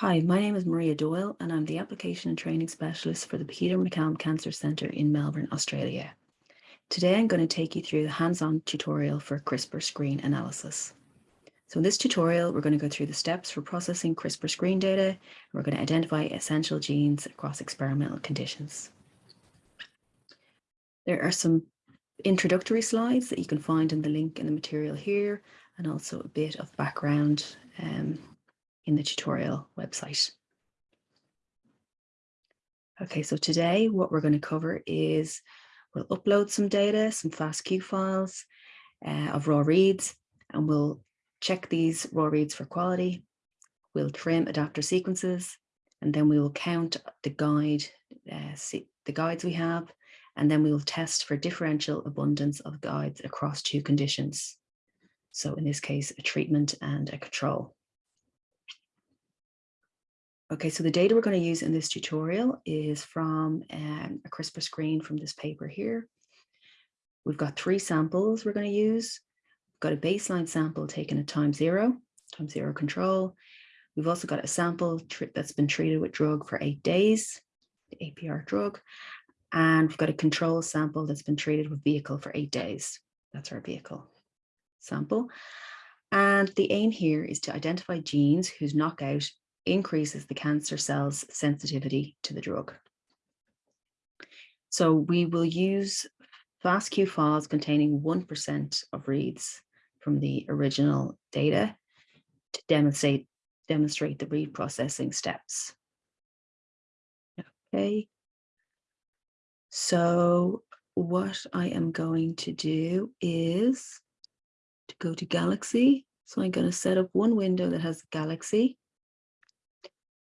Hi, my name is Maria Doyle and I'm the Application and Training Specialist for the Peter MacCallum Cancer Centre in Melbourne, Australia. Today I'm going to take you through the hands-on tutorial for CRISPR screen analysis. So in this tutorial, we're going to go through the steps for processing CRISPR screen data. We're going to identify essential genes across experimental conditions. There are some introductory slides that you can find in the link in the material here, and also a bit of background um, in the tutorial website. Okay, so today what we're going to cover is we'll upload some data, some FASTQ files uh, of raw reads, and we'll check these raw reads for quality. We'll trim adapter sequences, and then we will count the guide, uh, the guides we have, and then we will test for differential abundance of guides across two conditions. So in this case, a treatment and a control. Okay, so the data we're going to use in this tutorial is from um, a CRISPR screen from this paper here. We've got three samples we're going to use. We've got a baseline sample taken at time zero, time zero control. We've also got a sample that's been treated with drug for eight days, the APR drug. And we've got a control sample that's been treated with vehicle for eight days. That's our vehicle sample. And the aim here is to identify genes whose knockout increases the cancer cell's sensitivity to the drug. So we will use FASTQ files containing 1% of reads from the original data to demonstrate, demonstrate the read processing steps. Okay. So what I am going to do is to go to Galaxy. So I'm going to set up one window that has Galaxy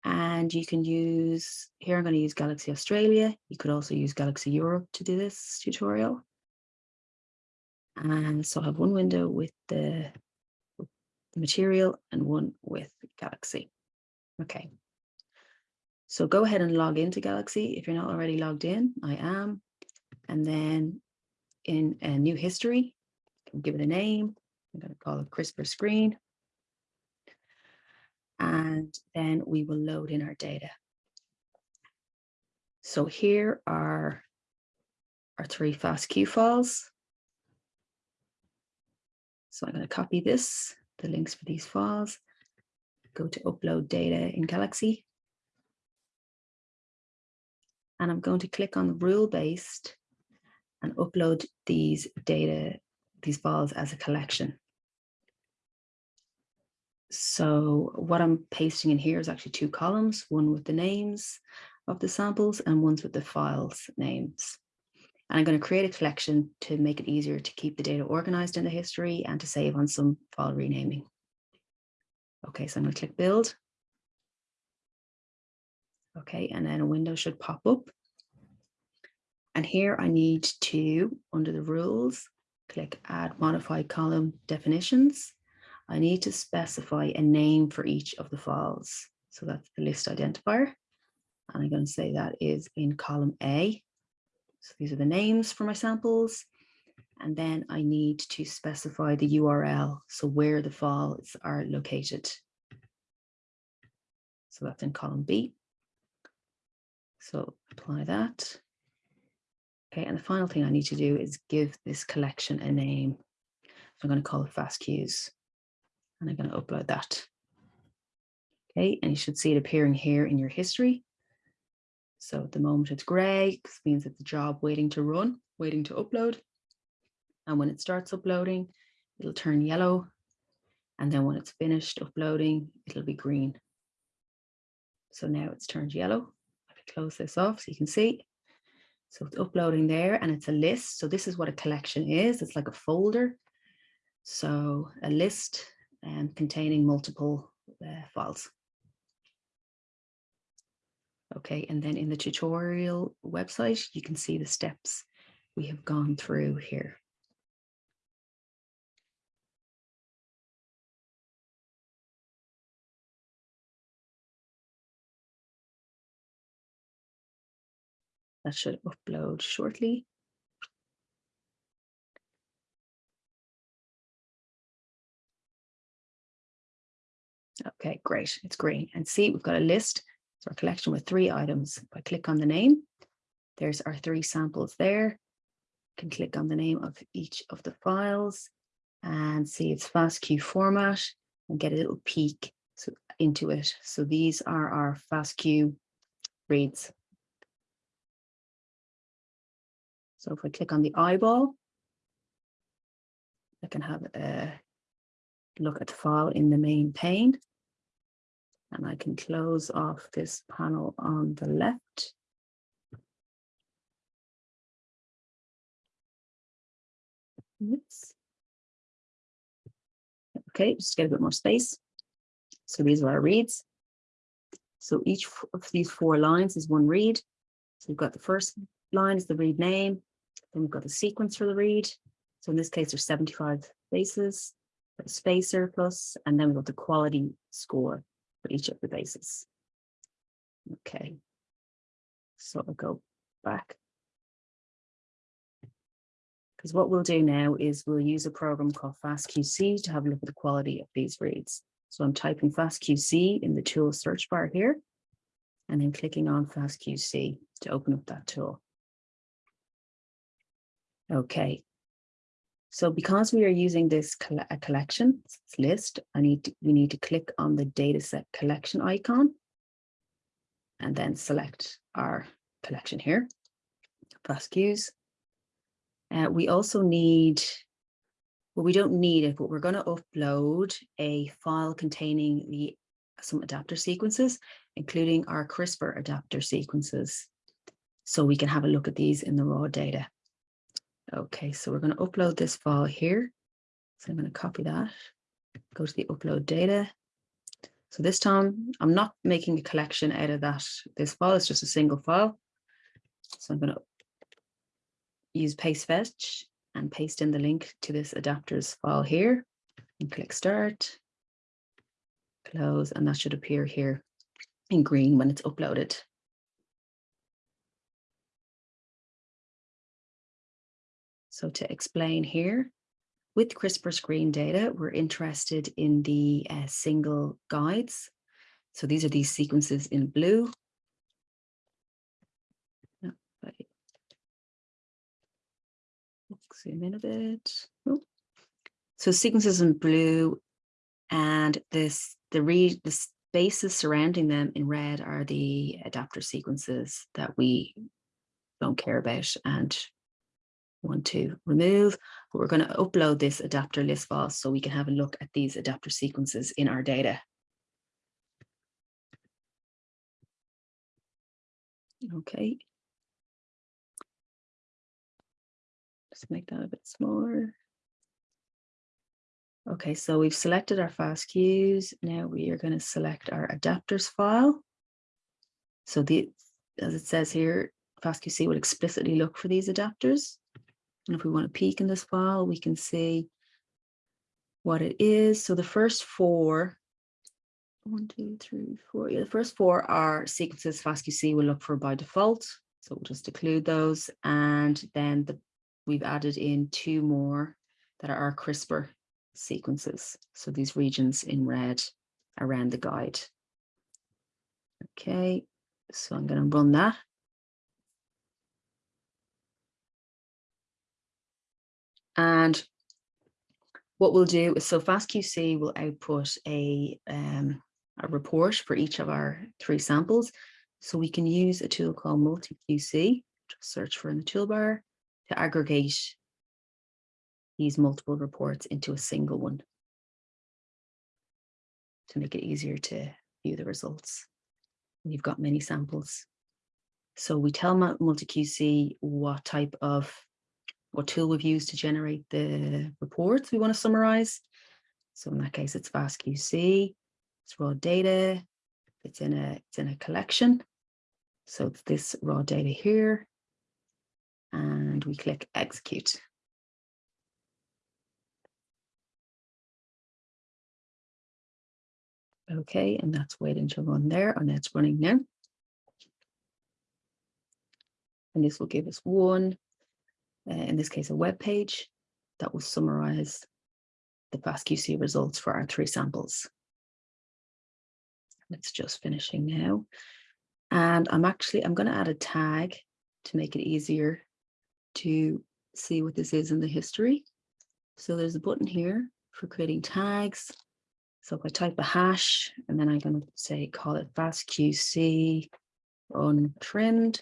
and you can use, here I'm going to use Galaxy Australia. You could also use Galaxy Europe to do this tutorial. And so I have one window with the, with the material and one with Galaxy. Okay. So go ahead and log into Galaxy if you're not already logged in. I am. And then in a new history, give it a name. I'm going to call it CRISPR screen and then we will load in our data. So here are our three FASTQ files. So I'm going to copy this, the links for these files, go to upload data in Galaxy. And I'm going to click on rule based and upload these data, these files as a collection. So what I'm pasting in here is actually two columns, one with the names of the samples and one's with the files names. And I'm going to create a collection to make it easier to keep the data organized in the history and to save on some file renaming. Okay, so I'm going to click build. Okay, and then a window should pop up. And here I need to, under the rules, click add modified column definitions. I need to specify a name for each of the files. So that's the list identifier. And I'm going to say that is in column A. So these are the names for my samples. And then I need to specify the URL, so where the files are located. So that's in column B. So apply that. Okay, and the final thing I need to do is give this collection a name. So I'm going to call it fast FASTQs and I'm going to upload that. Okay, and you should see it appearing here in your history. So at the moment it's gray, this means it's a job waiting to run, waiting to upload. And when it starts uploading, it'll turn yellow. And then when it's finished uploading, it'll be green. So now it's turned yellow. I can close this off so you can see. So it's uploading there and it's a list. So this is what a collection is. It's like a folder. So a list um, containing multiple uh, files. Okay, and then in the tutorial website, you can see the steps we have gone through here. That should upload shortly. Okay, great. It's green. And see, we've got a list. So our collection with three items. If I click on the name, there's our three samples there. Can click on the name of each of the files and see its FASTQ format and get a little peek so, into it. So these are our FASTQ reads. So if I click on the eyeball, I can have a look at the file in the main pane. And I can close off this panel on the left. Oops. Okay, just get a bit more space. So these are our reads. So each of these four lines is one read. So we've got the first line is the read name. Then we've got the sequence for the read. So in this case, there's 75 bases, spacer plus, and then we've got the quality score for each of the bases. Okay. So I'll go back. Because what we'll do now is we'll use a program called FastQC to have a look at the quality of these reads. So I'm typing FastQC in the tool search bar here, and then clicking on FastQC to open up that tool. Okay. So because we are using this coll a collection list, I need to, we need to click on the dataset collection icon and then select our collection here, FASTQs. Uh, we also need well, we don't need it, but we're going to upload a file containing the some adapter sequences, including our CRISPR adapter sequences. So we can have a look at these in the raw data. Okay, so we're going to upload this file here. So I'm going to copy that, go to the upload data. So this time I'm not making a collection out of that. This file is just a single file. So I'm going to use paste fetch and paste in the link to this adapters file here and click start, close, and that should appear here in green when it's uploaded. So to explain here, with CRISPR screen data, we're interested in the uh, single guides. So these are these sequences in blue zoom in a bit. Oh. So sequences in blue and this the read the spaces surrounding them in red are the adapter sequences that we don't care about and want to remove. But we're going to upload this adapter list file so we can have a look at these adapter sequences in our data. Okay, Just make that a bit smaller. Okay, so we've selected our FASTQs. Now we are going to select our adapters file. So the, as it says here, FastQC will explicitly look for these adapters. And if we want to peek in this file, we can see what it is. So the first four, one, two, three, four. Yeah, the first four are sequences FastQC will look for by default. So we'll just include those. And then the we've added in two more that are our CRISPR sequences. So these regions in red around the guide. Okay, so I'm going to run that. And what we'll do is, so FastQC will output a, um, a report for each of our three samples. So we can use a tool called MultiQC, just search for in the toolbar, to aggregate these multiple reports into a single one to make it easier to view the results. We've got many samples. So we tell MultiQC what type of, what tool we've used to generate the reports we want to summarize. So in that case, it's FastQC, it's raw data, it's in a, it's in a collection. So it's this raw data here and we click execute. Okay, and that's waiting to run there, and it's running now. And this will give us one, uh, in this case, a web page that will summarize the FastQC results for our three samples. It's just finishing now. And I'm actually, I'm going to add a tag to make it easier to see what this is in the history. So there's a button here for creating tags. So if I type a hash and then I'm going to say, call it fastqc untrimmed.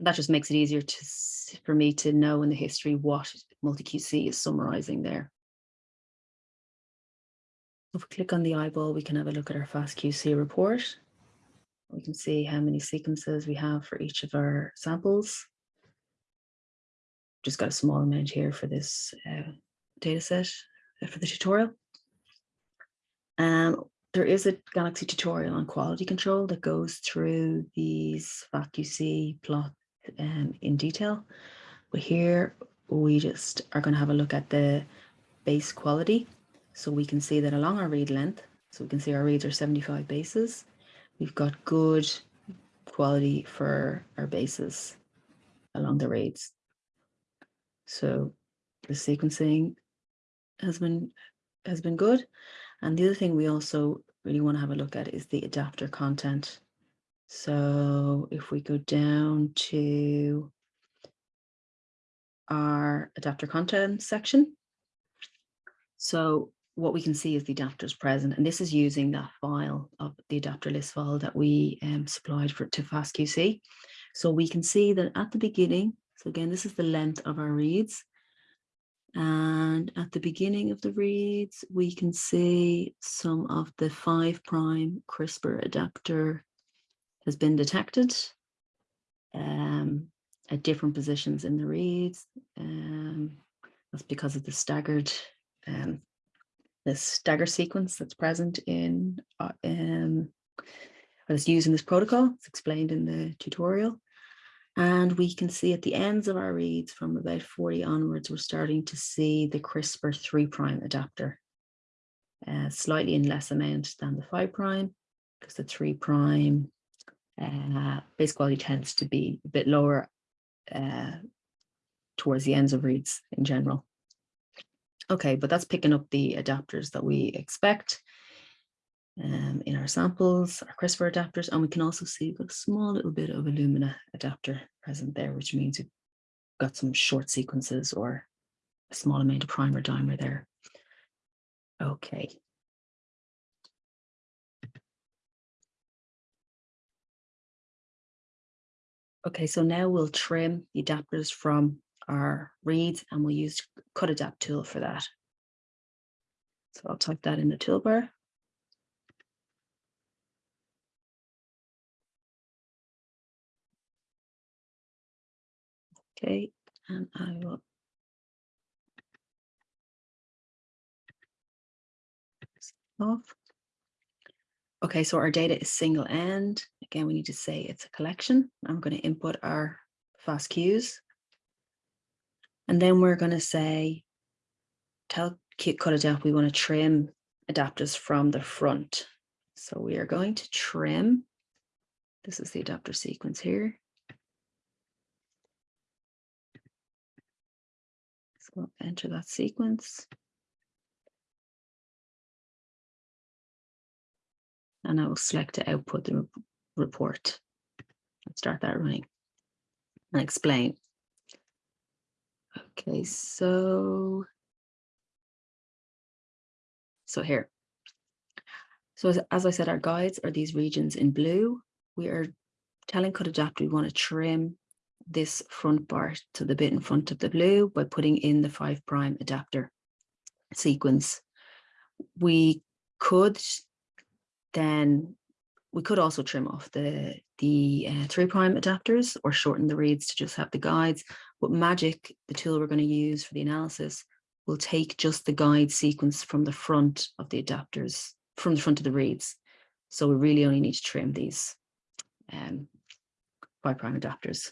And that just makes it easier to, for me to know in the history what MultiQC is summarizing there. If we click on the eyeball, we can have a look at our FastQC report. We can see how many sequences we have for each of our samples. Just got a small amount here for this uh, data set uh, for the tutorial. Um, there is a Galaxy tutorial on quality control that goes through these FastQC plot um, in detail. But here we just are going to have a look at the base quality. So we can see that along our read length, so we can see our reads are 75 bases. We've got good quality for our bases along the reads. So the sequencing has been has been good. And the other thing we also really want to have a look at is the adapter content. So if we go down to our adapter content section, so what we can see is the adapters present, and this is using that file of the adapter list file that we um, supplied for to FastQC. So we can see that at the beginning, so again, this is the length of our reads. And at the beginning of the reads, we can see some of the five prime CRISPR adapter has been detected um, at different positions in the reads. Um, that's because of the staggered um, the stagger sequence that's present in uh, um, that's used in this protocol. It's explained in the tutorial. And we can see at the ends of our reads from about 40 onwards, we're starting to see the CRISPR 3' adapter, uh, slightly in less amount than the 5' because the 3' uh, base quality tends to be a bit lower uh, towards the ends of reads in general. Okay, but that's picking up the adapters that we expect um, in our samples, our CRISPR adapters, and we can also see we've got a small little bit of Illumina adapter present there, which means we've got some short sequences or a small amount of primer dimer there. Okay. Okay, so now we'll trim the adapters from our reads and we'll use Cutadapt tool for that. So I'll type that in the toolbar. Okay, and I will off. Okay, so our data is single end. Again, we need to say it's a collection. I'm going to input our FASTQs. And then we're going to say, tell Cut we want to trim adapters from the front. So we are going to trim. This is the adapter sequence here. So enter that sequence. And I will select to output the report and start that running and explain. Okay, so, so here. So as, as I said, our guides are these regions in blue. We are telling Cutadapt we want to trim this front bar to the bit in front of the blue by putting in the five prime adapter sequence. We could then, we could also trim off the, the uh, three prime adapters or shorten the reads to just have the guides. But MAGeCK, the tool we're going to use for the analysis, will take just the guide sequence from the front of the adapters, from the front of the reads. So we really only need to trim these um, five prime adapters.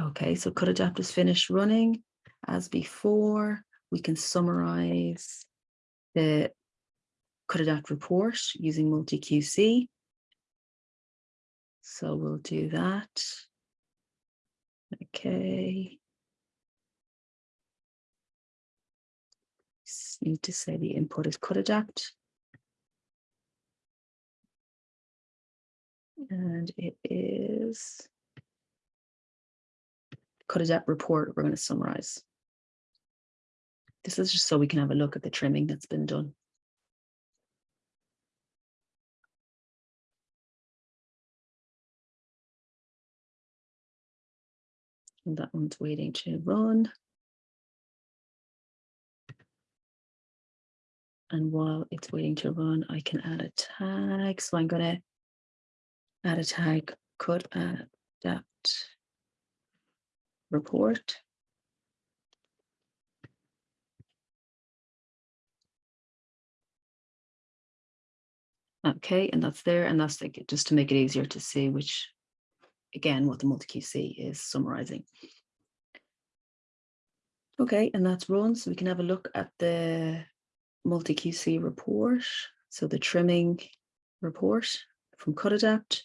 Okay, so cut adapters finished running. As before, we can summarize the Cutadapt report using MultiQC. So we'll do that. Okay. need to say the input is Cutadapt. And it is Cutadapt report we're going to summarize. This is just so we can have a look at the trimming that's been done. And that one's waiting to run. And while it's waiting to run, I can add a tag. So I'm going to add a tag, Cutadapt report. Okay, and that's there, and that's like just to make it easier to see which again, what the MultiQC is summarizing. Okay, and that's run. So we can have a look at the MultiQC report. So the trimming report from Cutadapt.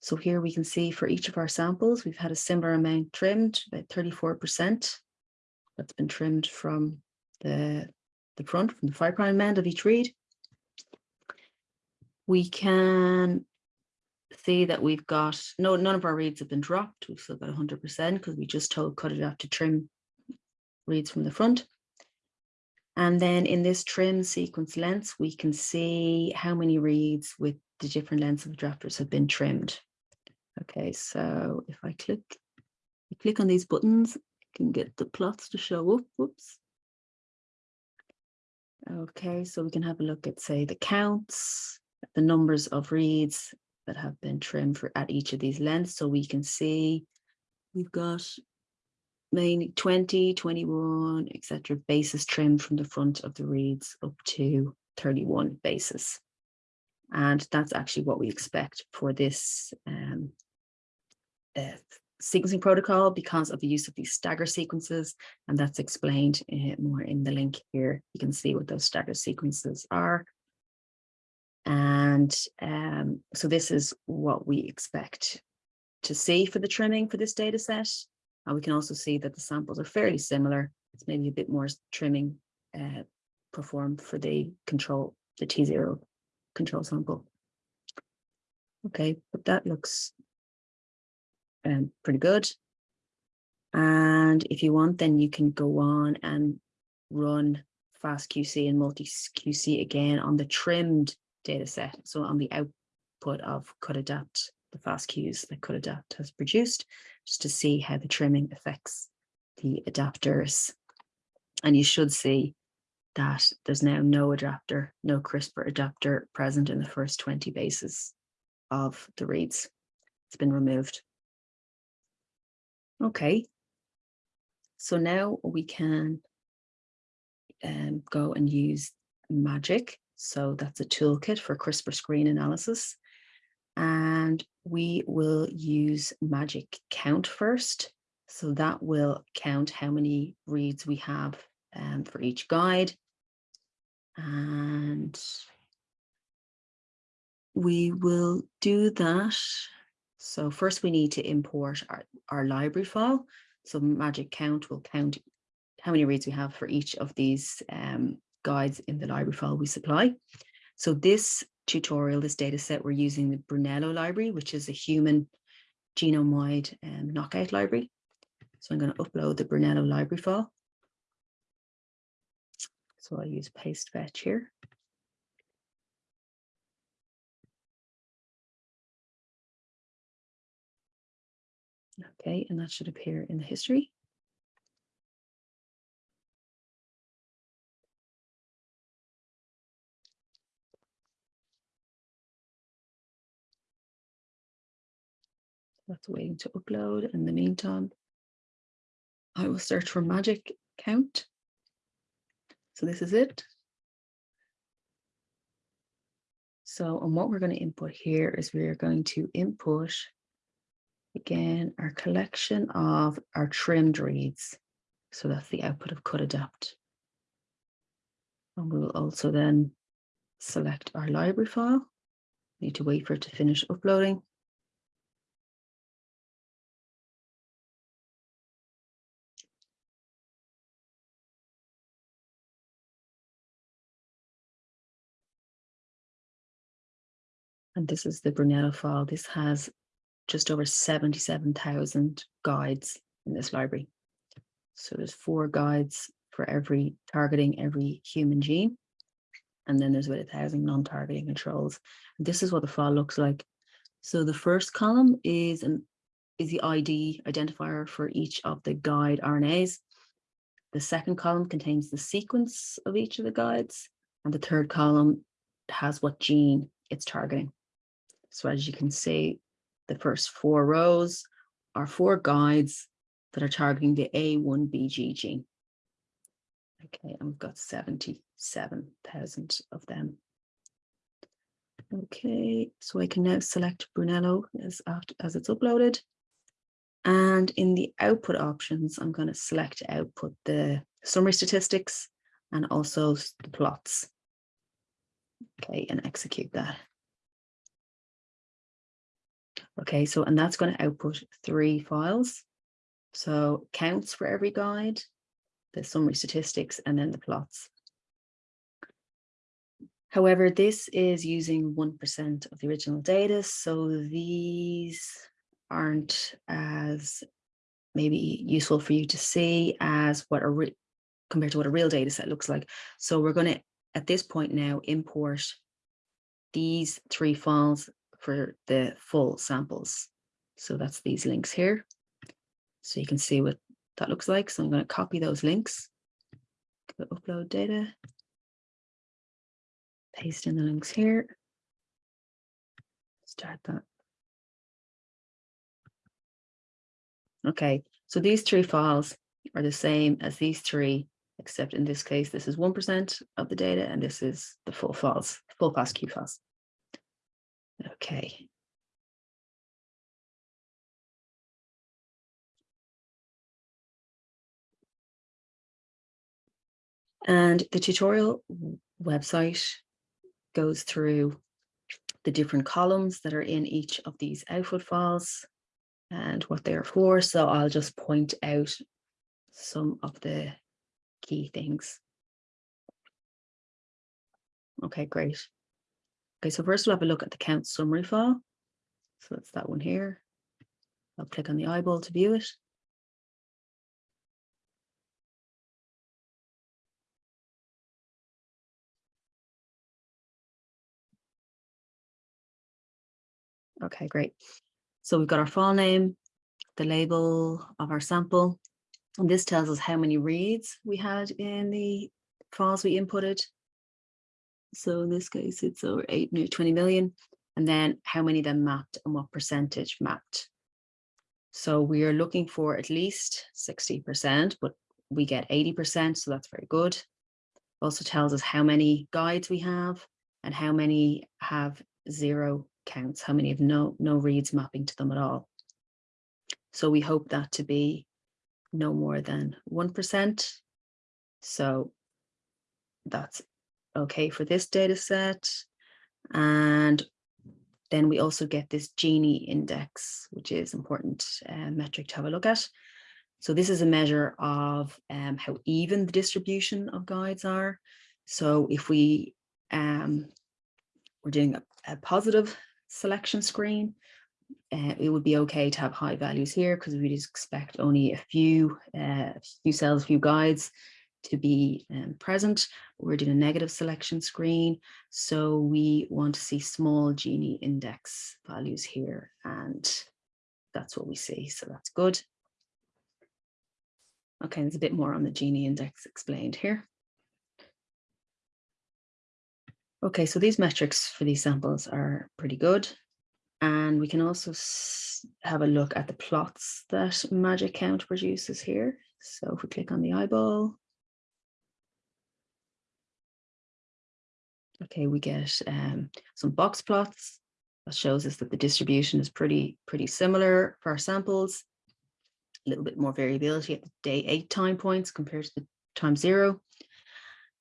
So here we can see for each of our samples, we've had a similar amount trimmed, about 34%. That's been trimmed from the, the front, from the five prime end of each read. We can see that we've got, no, none of our reads have been dropped. We've still got 100% because we just told cut it Cutadapt to trim reads from the front. And then in this trim sequence lengths, we can see how many reads with the different lengths of the drafters have been trimmed. Okay, so if I click, click on these buttons, can get the plots to show up. Whoops. Okay, so we can have a look at, say, the counts, the numbers of reads that have been trimmed for at each of these lengths. So we can see we've got mainly 20, 21, etc. bases trimmed from the front of the reads up to 31 bases. And that's actually what we expect for this um, uh, sequencing protocol because of the use of these stagger sequences. And that's explained uh, more in the link here. You can see what those stagger sequences are. And um, so this is what we expect to see for the trimming for this data set. And we can also see that the samples are fairly similar. It's maybe a bit more trimming uh, performed for the control, the T0 control sample. Okay, but that looks um, pretty good. And if you want, then you can go on and run FastQC and MultiQC again on the trimmed data set. So on the output of Cutadapt, the FASTQs that Cutadapt has produced, just to see how the trimming affects the adapters. And you should see that there's now no adapter, no CRISPR adapter present in the first 20 bases of the reads. It's been removed. Okay, so now we can um, go and use MAGeCK so that's a toolkit for CRISPR screen analysis. And we will use MAGeCK count first. So that will count how many reads we have um, for each guide. And we will do that. So first we need to import our, our library file. So MAGeCK count will count how many reads we have for each of these um, guides in the library file we supply. So this tutorial, this data set, we're using the Brunello library, which is a human genome-wide um, knockout library. So I'm going to upload the Brunello library file. So I'll use paste fetch here. Okay, and that should appear in the history. That's waiting to upload. In the meantime, I will search for MAGeCK count. So this is it. So and what we're going to input here is we are going to input again our collection of our trimmed reads. So that's the output of Cutadapt. And we will also then select our library file. Need to wait for it to finish uploading. And this is the Brunello file. This has just over 77,000 guides in this library. So there's four guides for every targeting every human gene. And then there's about a thousand non-targeting controls. And this is what the file looks like. So the first column is an is the ID identifier for each of the guide RNAs. The second column contains the sequence of each of the guides. And the third column has what gene it's targeting. So as you can see, the first four rows are four guides that are targeting the A1BG gene. Okay, and we've got 77,000 of them. Okay, so I can now select Brunello as, after, as it's uploaded. And in the output options, I'm going to select output the summary statistics and also the plots. Okay, and execute that. Okay, so and that's going to output three files. So counts for every guide, the summary statistics, and then the plots. However, this is using 1% of the original data, so these aren't as maybe useful for you to see as what a compared to what a real data set looks like. So we're going to, at this point now, import these three files for the full samples. So that's these links here. So you can see what that looks like. So I'm going to copy those links, go upload data, paste in the links here, start that. Okay, so these three files are the same as these three, except in this case, this is 1% of the data, and this is the full files, full FASTQ files. Okay. And the tutorial website goes through the different columns that are in each of these output files and what they're for. So I'll just point out some of the key things. Okay, great. Okay, so first we'll have a look at the count summary file. So that's that one here. I'll click on the eyeball to view it. Okay, great. So we've got our file name, the label of our sample, and this tells us how many reads we had in the files we inputted. So in this case, it's over 8, near 20 million. And then how many of them mapped and what percentage mapped. So we are looking for at least 60%, but we get 80%, so that's very good. Also tells us how many guides we have and how many have zero counts, how many have no, no reads mapping to them at all. So we hope that to be no more than 1%. So that's okay for this data set. And then we also get this Gini index, which is important uh, metric to have a look at. So this is a measure of um, how even the distribution of guides are. So if we um, we're doing a, a positive selection screen, uh, it would be okay to have high values here because we'd expect only a few, uh, few cells, few guides to be um, present. We're doing a negative selection screen. So we want to see small Gini index values here. And that's what we see. So that's good. Okay, there's a bit more on the Gini index explained here. Okay, so these metrics for these samples are pretty good. And we can also have a look at the plots that MAGeCK Count produces here. So if we click on the eyeball, okay, we get um, some box plots that shows us that the distribution is pretty, pretty similar for our samples. A little bit more variability at the day eight time points compared to the time zero.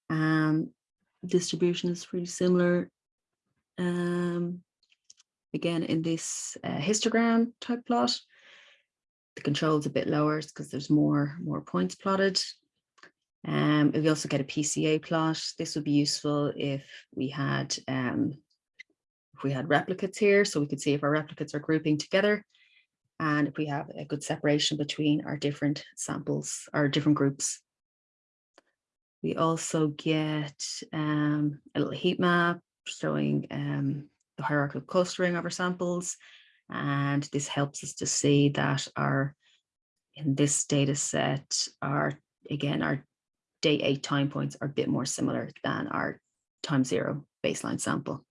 Um, distribution is pretty similar. Um, again, in this uh, histogram type plot, the control is a bit lower because there's more, more points plotted. Um, we also get a PCA plot. This would be useful if we had, um, if we had replicates here, so we could see if our replicates are grouping together and if we have a good separation between our different samples, our different groups. We also get um, a little heat map showing um, the hierarchical clustering of our samples. And this helps us to see that our, in this data set, our, again, our day eight time points are a bit more similar than our time zero baseline sample.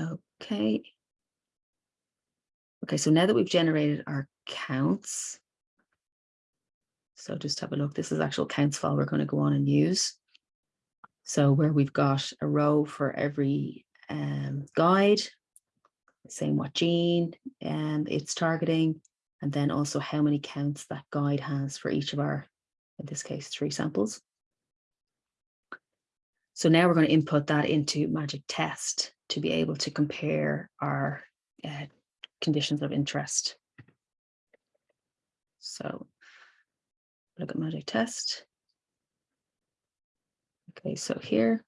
Okay. Okay, so now that we've generated our counts, so just have a look, this is actual counts file we're going to go on and use. So where we've got a row for every um, guide, saying what gene um, it's targeting, and then also how many counts that guide has for each of our, in this case, three samples. So now we're going to input that into MAGeCK Test to be able to compare our uh, conditions of interest. So look at MAGeCK Test. Okay, so here.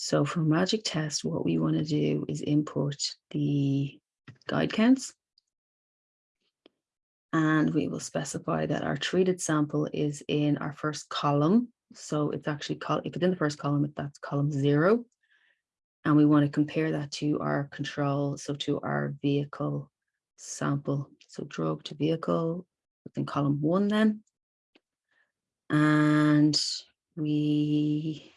So for MAGeCK Test, what we want to do is import the guide counts. And we will specify that our treated sample is in our first column. So it's actually, called if it's in the first column, that's column zero. And we want to compare that to our control, so to our vehicle sample. So drug to vehicle within column one then. And we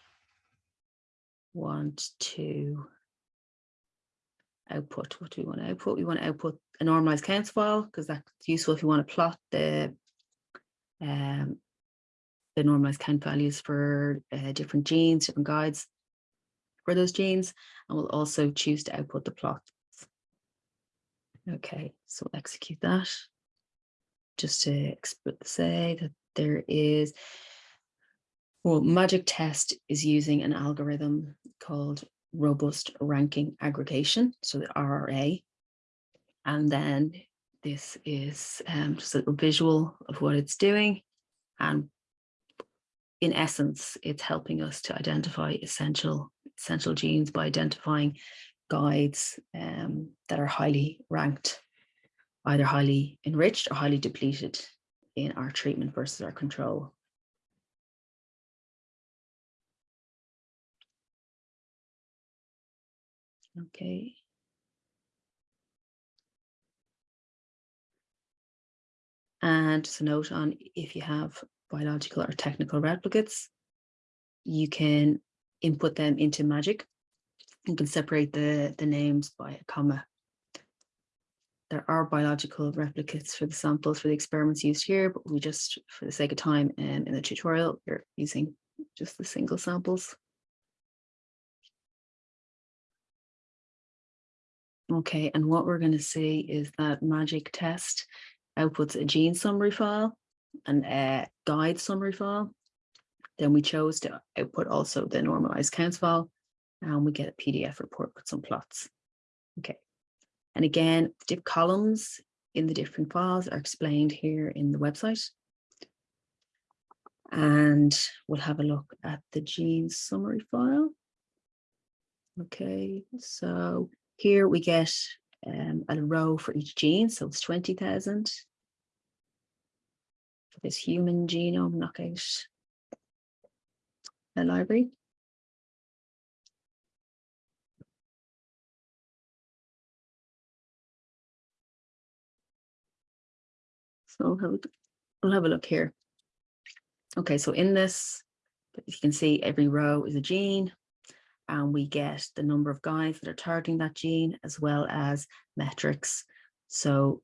want to output. What do we want to output? We want to output a normalized counts file because that's useful if you want to plot the um, the normalized count values for uh, different genes, different guides for those genes, and we'll also choose to output the plots. Okay, so execute that. Just to say that there is, well, MAGeCK Test is using an algorithm called Robust Ranking Aggregation, so the RRA. And then this is um, just a little visual of what it's doing. And in essence, it's helping us to identify essential, essential genes by identifying guides um, that are highly ranked, either highly enriched or highly depleted in our treatment versus our control. Okay. And just a note on if you have biological or technical replicates, you can input them into MAGeCK. You can separate the, the names by a comma. There are biological replicates for the samples for the experiments used here, but we just, for the sake of time and in the tutorial, we're using just the single samples. Okay, and what we're going to see is that MAGeCK Test outputs a gene summary file and a guide summary file. Then we chose to output also the normalized counts file and we get a PDF report with some plots. Okay. And again, the columns in the different files are explained here in the website. And we'll have a look at the gene summary file. Okay, so here we get um, a row for each gene, so it's 20,000 for this human genome knockout uh, library. So we'll have, we'll have a look here. Okay, so in this, you can see every row is a gene and we get the number of guides that are targeting that gene as well as metrics. So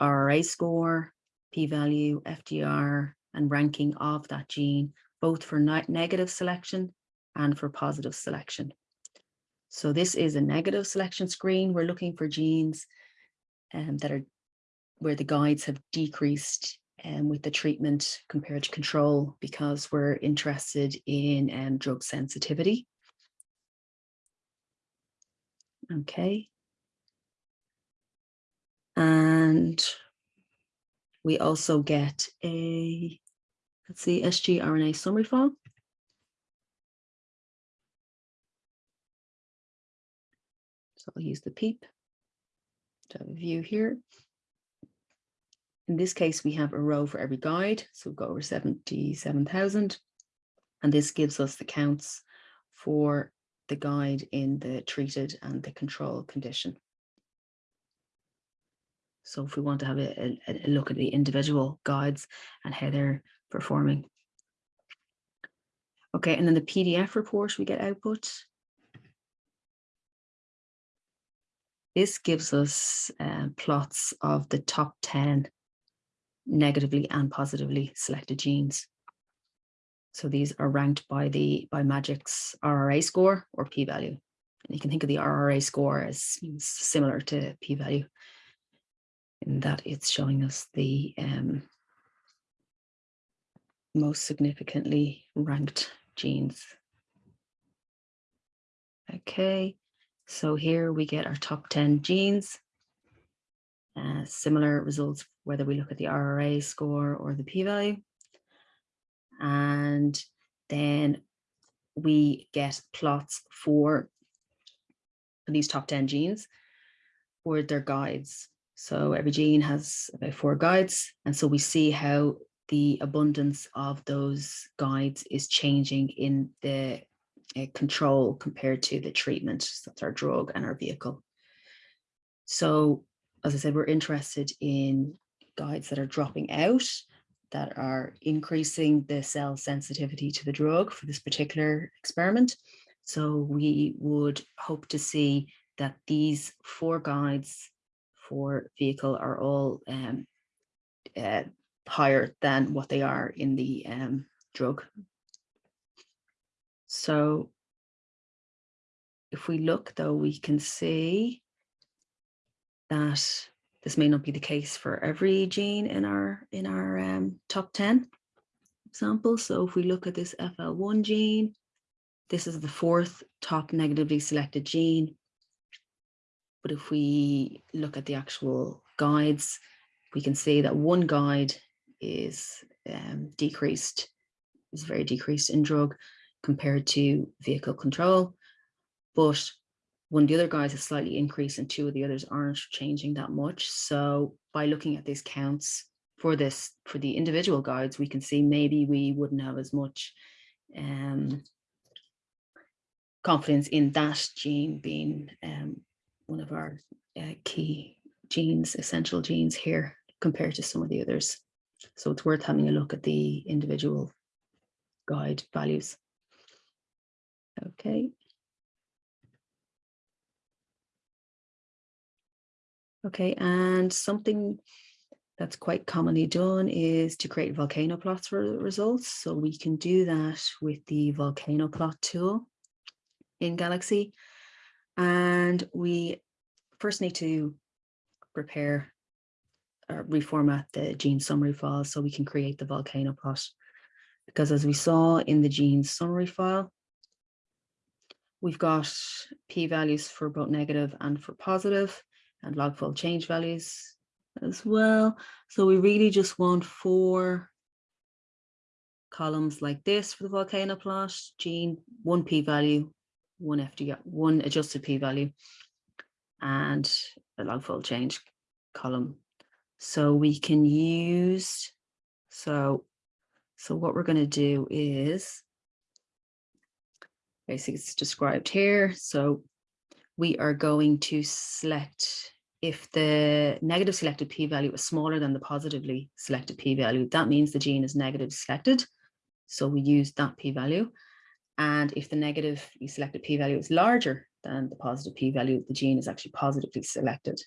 RRA score, p-value, FDR, and ranking of that gene, both for negative selection and for positive selection. So this is a negative selection screen. We're looking for genes um, that are where the guides have decreased um, with the treatment compared to control because we're interested in um, drug sensitivity. Okay. And we also get a, let's see, sgRNA summary file. So I'll use the PEEP to have a view here. In this case, we have a row for every guide. So we've got over 77,000. And this gives us the counts for the guide in the treated and the control condition. So if we want to have a, a, a look at the individual guides and how they're performing. Okay, and then the PDF report we get output. This gives us uh, plots of the top 10 negatively and positively selected genes. So these are ranked by the by MAGeCK's RRA score or p-value. And you can think of the RRA score as similar to p-value in that it's showing us the um, most significantly ranked genes. Okay, so here we get our top 10 genes. Uh, similar results whether we look at the RRA score or the p-value. And then we get plots for, these top 10 genes or their guides. So every gene has about four guides. And so we see how the abundance of those guides is changing in the uh, control compared to the treatment. So that's our drug and our vehicle. So as I said, we're interested in guides that are dropping out, that are increasing the cell sensitivity to the drug for this particular experiment. So we would hope to see that these four guides for vehicle are all um, uh, higher than what they are in the um, drug. So if we look though, we can see that this may not be the case for every gene in our in our um, top 10 example. So if we look at this FL1 gene, this is the fourth top negatively selected gene. But if we look at the actual guides, we can see that one guide is um, decreased, is very decreased in drug compared to vehicle control. But one of the other guys is slightly increased and two of the others aren't changing that much. So by looking at these counts for this, for the individual guides, we can see maybe we wouldn't have as much um, confidence in that gene being um, one of our uh, key genes, essential genes here compared to some of the others. So it's worth having a look at the individual guide values. Okay. Okay, and something that's quite commonly done is to create volcano plots for results. So we can do that with the volcano plot tool in Galaxy. And we first need to prepare or reformat the gene summary file so we can create the volcano plot. Because as we saw in the gene summary file, we've got p-values for both negative and for positive and log fold change values as well. So we really just want four columns like this for the volcano plot, gene, one p-value, one FD, one adjusted p-value, and a log fold change column. So we can use, so, so what we're going to do is, basically it's described here. So we are going to select if the negative selected p-value is smaller than the positively selected p-value, that means the gene is negative selected. So we use that p-value. And if the negative selected p-value is larger than the positive p-value, the gene is actually positively selected.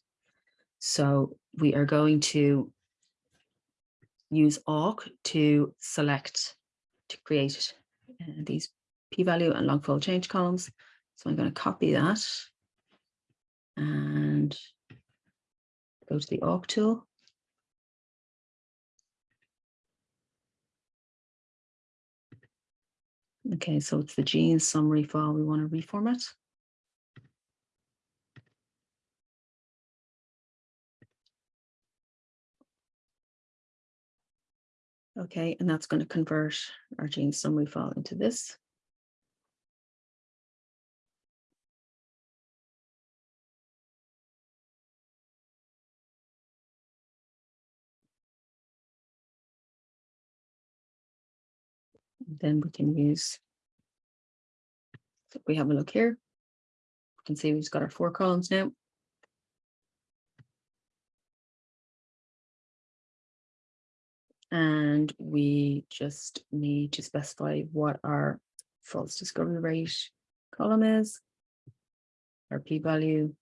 So we are going to use awk to select, to create uh, these p-value and log fold change columns. So I'm going to copy that and go to the awk tool. Okay, so it's the gene summary file we want to reformat. Okay, and that's going to convert our gene summary file into this. Then we can use, we have a look here, we can see we've got our four columns now. And we just need to specify what our false discovery rate column is, our p-value,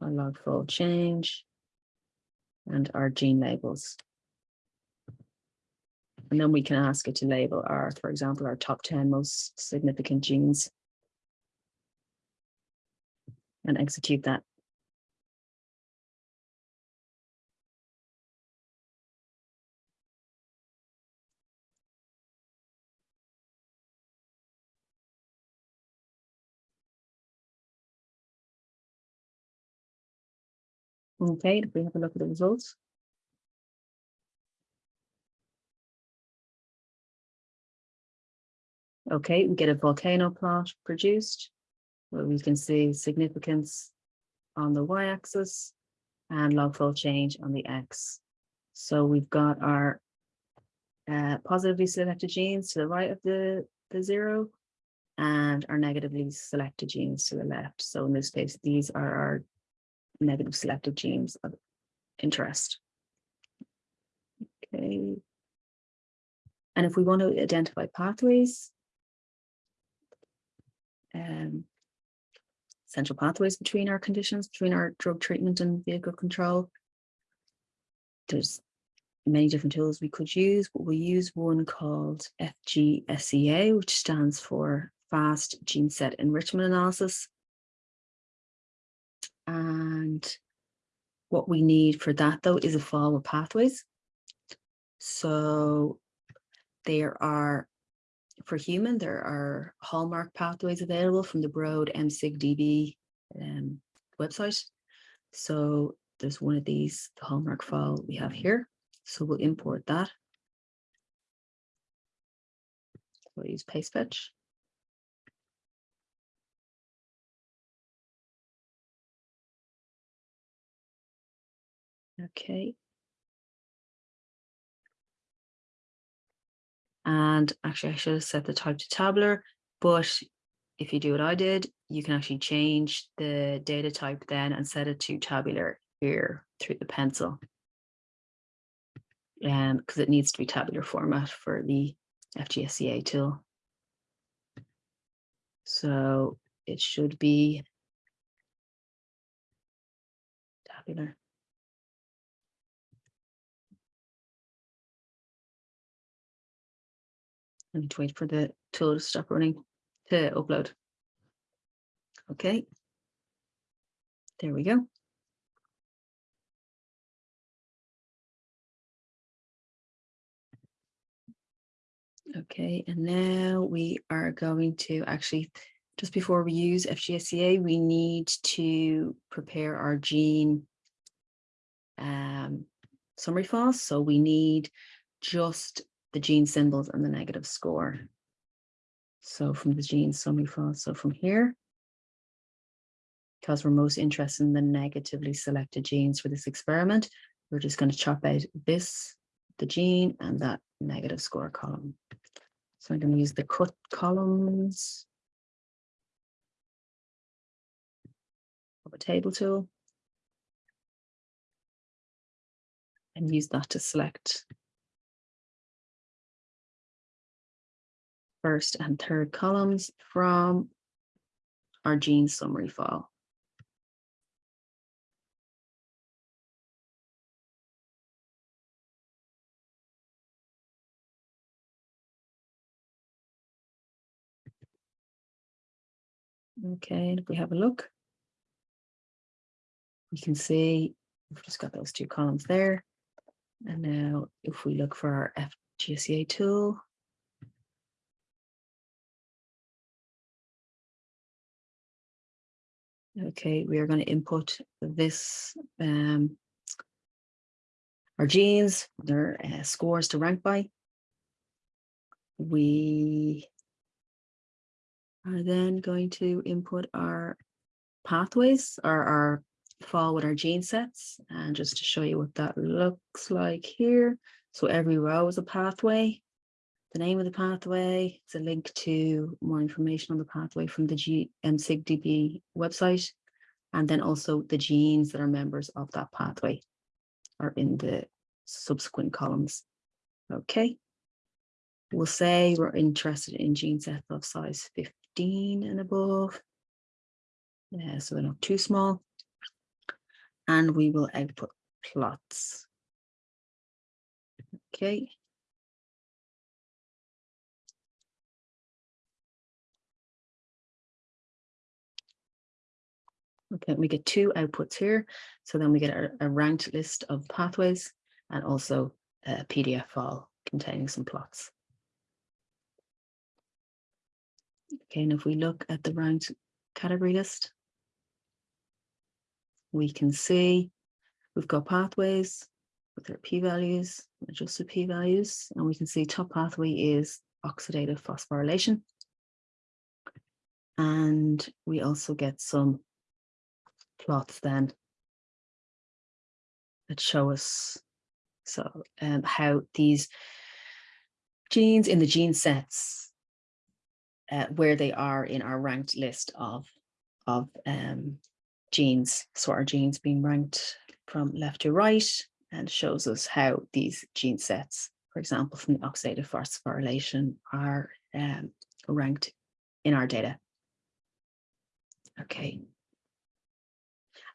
our log fold change, and our gene labels. And then we can ask it to label our, for example, our top 10 most significant genes and execute that. Okay, if we have a look at the results. Okay, we get a volcano plot produced where we can see significance on the y-axis and log fold change on the x. So we've got our uh, positively selected genes to the right of the, the zero and our negatively selected genes to the left. So in this case, these are our negative selected genes of interest. Okay. And if we want to identify pathways, um, central pathways between our conditions, between our drug treatment and vehicle control. There's many different tools we could use, but we use one called FGSEA, which stands for Fast Gene Set Enrichment Analysis. And what we need for that, though, is a with pathways. So there are for human, there are hallmark pathways available from the Broad MSigDB um, website. So there's one of these, the hallmark file we have here. So we'll import that. We'll use paste fetch. Okay. And actually, I should have set the type to tabular, but if you do what I did, you can actually change the data type then and set it to tabular here through the pencil. Um, because it needs to be tabular format for the FGSEA tool. So it should be tabular. I need to wait for the tool to stop running to upload. Okay. There we go. Okay, and now we are going to actually, just before we use FGSEA, we need to prepare our gene um, summary files. So we need just the gene symbols and the negative score. So from the gene summary file, so from here, because we're most interested in the negatively selected genes for this experiment, we're just going to chop out this, the gene, and that negative score column. So I'm going to use the cut columns of a table tool and use that to select first and third columns from our gene summary file. Okay, if we have a look, we can see we've just got those two columns there. And now if we look for our FGSEA tool, Okay, we are going to input this, um, our genes, their uh, scores to rank by. We are then going to input our pathways or our fall with our gene sets. And just to show you what that looks like here. So every row is a pathway. The name of the pathway. It's a link to more information on the pathway from the G um, SIGDB website. And then also the genes that are members of that pathway are in the subsequent columns. Okay. We'll say we're interested in gene sets of size 15 and above. Yeah, so they're not too small. And we will output plots. Okay. Okay, we get two outputs here. So then we get a, ranked list of pathways and also a PDF file containing some plots. Okay, and if we look at the ranked category list, we can see we've got pathways with their p-values, adjusted p-values, and we can see top pathway is oxidative phosphorylation. And we also get some plots then that show us so um, how these genes in the gene sets uh, where they are in our ranked list of of um, genes. So our genes being ranked from left to right and shows us how these gene sets for example from the oxidative phosphorylation are um, ranked in our data. Okay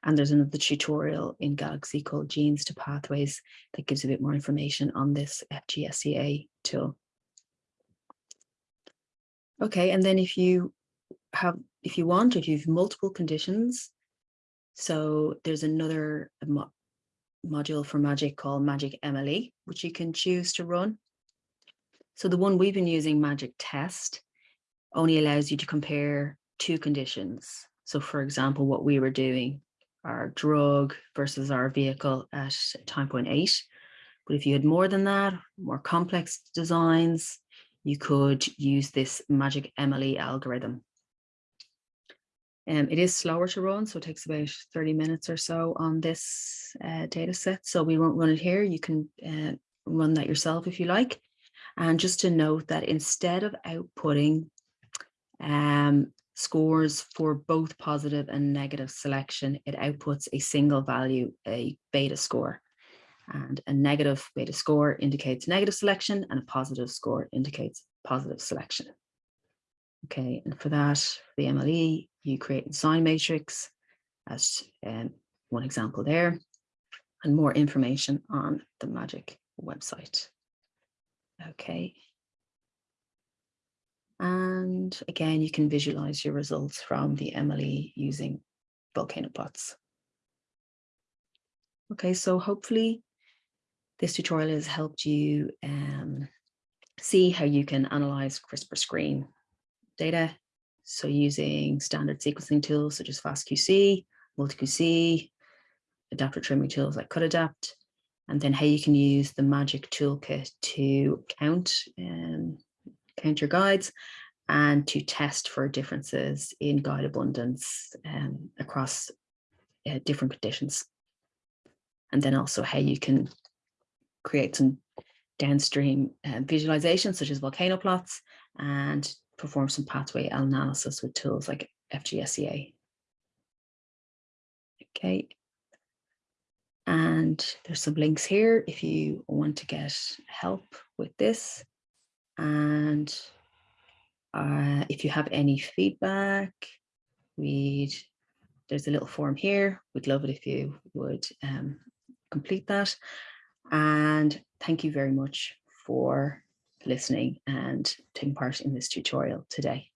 and there's another tutorial in Galaxy called Genes to Pathways that gives a bit more information on this FGSEA tool. Okay, and then if you have, if you want, if you've multiple conditions, so there's another mo module for MAGeCK called MAGeCK MLE, which you can choose to run. So the one we've been using, MAGeCK Test, only allows you to compare two conditions. So for example, what we were doing our drug versus our vehicle at time point eight. But if you had more than that, more complex designs, you could use this MAGeCK MLE algorithm. Um, it is slower to run, so it takes about 30 minutes or so on this uh, data set. So we won't run it here. You can uh, run that yourself if you like. And just to note that instead of outputting um, scores for both positive and negative selection, it outputs a single value, a beta score. And a negative beta score indicates negative selection and a positive score indicates positive selection. Okay, and for that, for the MLE, you create a sign matrix as um, one example there, and more information on the MAGeCK website. Okay, and again, you can visualize your results from the MLE using volcano plots. Okay, so hopefully this tutorial has helped you um, see how you can analyze CRISPR screen data. So using standard sequencing tools such as FastQC, MultiQC, adapter trimming tools like Cutadapt, and then how you can use the MAGeCK toolkit to count um, count your guides and to test for differences in guide abundance um, across uh, different conditions. And then also how you can create some downstream uh, visualizations such as volcano plots and perform some pathway analysis with tools like FGSEA. Okay. And there's some links here if you want to get help with this. And uh, if you have any feedback, we'd, there's a little form here. We'd love it if you would um, complete that. And thank you very much for listening and taking part in this tutorial today.